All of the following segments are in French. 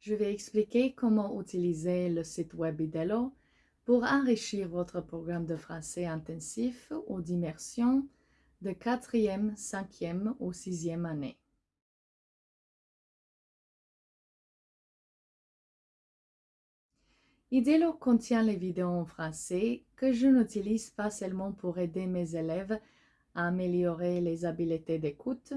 je vais expliquer comment utiliser le site web IDELO pour enrichir votre programme de français intensif ou d'immersion de 4e, 5e ou 6e année. IDELO contient les vidéos en français que je n'utilise pas seulement pour aider mes élèves à améliorer les habiletés d'écoute,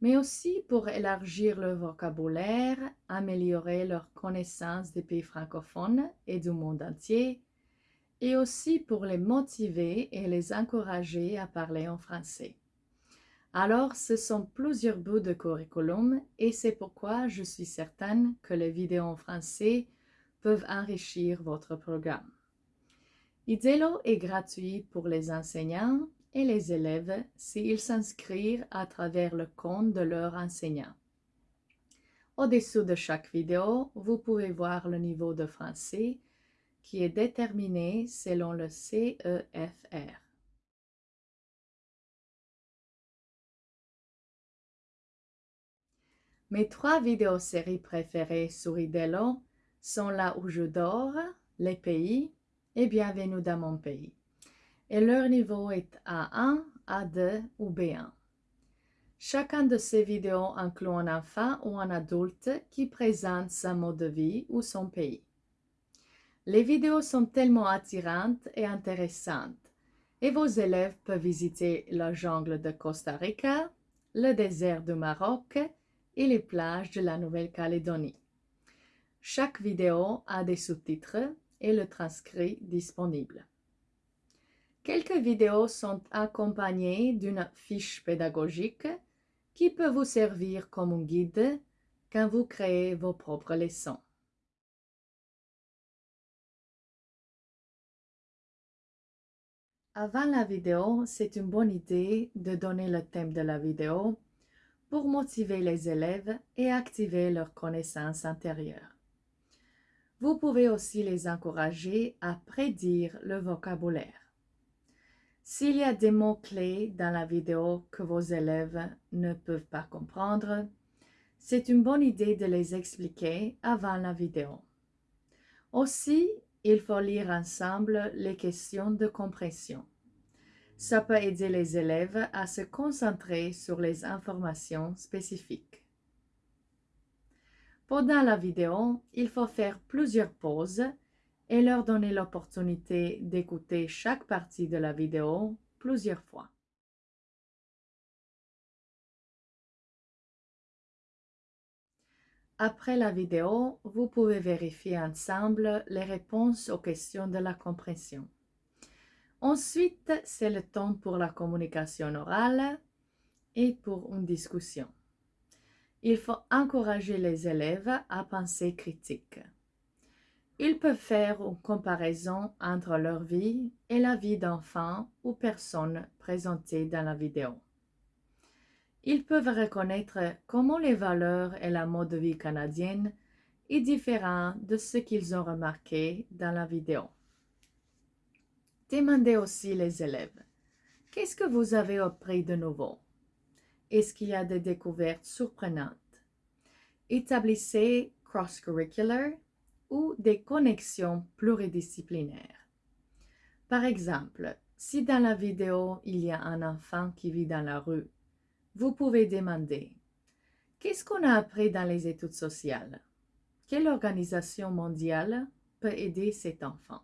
mais aussi pour élargir leur vocabulaire, améliorer leur connaissance des pays francophones et du monde entier, et aussi pour les motiver et les encourager à parler en français. Alors, ce sont plusieurs bouts de curriculum et c'est pourquoi je suis certaine que les vidéos en français peuvent enrichir votre programme. IDELO est gratuit pour les enseignants et les élèves s'ils s'inscrivent à travers le compte de leur enseignant. Au-dessous de chaque vidéo, vous pouvez voir le niveau de français qui est déterminé selon le CEFR. Mes trois vidéos-séries préférées sur IDELO sont Là où je dors, Les pays et Bienvenue dans mon pays et leur niveau est A1, A2 ou B1. Chacun de ces vidéos inclut un enfant ou un adulte qui présente sa mode de vie ou son pays. Les vidéos sont tellement attirantes et intéressantes et vos élèves peuvent visiter la jungle de Costa Rica, le désert du Maroc et les plages de la Nouvelle-Calédonie. Chaque vidéo a des sous-titres et le transcrit disponible. Quelques vidéos sont accompagnées d'une fiche pédagogique qui peut vous servir comme un guide quand vous créez vos propres leçons. Avant la vidéo, c'est une bonne idée de donner le thème de la vidéo pour motiver les élèves et activer leur connaissance intérieure. Vous pouvez aussi les encourager à prédire le vocabulaire. S'il y a des mots-clés dans la vidéo que vos élèves ne peuvent pas comprendre, c'est une bonne idée de les expliquer avant la vidéo. Aussi, il faut lire ensemble les questions de compréhension. Ça peut aider les élèves à se concentrer sur les informations spécifiques. Pendant la vidéo, il faut faire plusieurs pauses et leur donner l'opportunité d'écouter chaque partie de la vidéo plusieurs fois. Après la vidéo, vous pouvez vérifier ensemble les réponses aux questions de la compréhension. Ensuite, c'est le temps pour la communication orale et pour une discussion. Il faut encourager les élèves à penser critique. Ils peuvent faire une comparaison entre leur vie et la vie d'enfants ou personnes présentées dans la vidéo. Ils peuvent reconnaître comment les valeurs et la mode de vie canadienne est différent de ce qu'ils ont remarqué dans la vidéo. Demandez aussi les élèves. Qu'est-ce que vous avez appris de nouveau? Est-ce qu'il y a des découvertes surprenantes? Établissez cross-curricular ou des connexions pluridisciplinaires. Par exemple, si dans la vidéo il y a un enfant qui vit dans la rue, vous pouvez demander Qu'est-ce qu'on a appris dans les études sociales? Quelle organisation mondiale peut aider cet enfant?